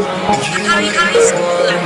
berkali-kali sebulan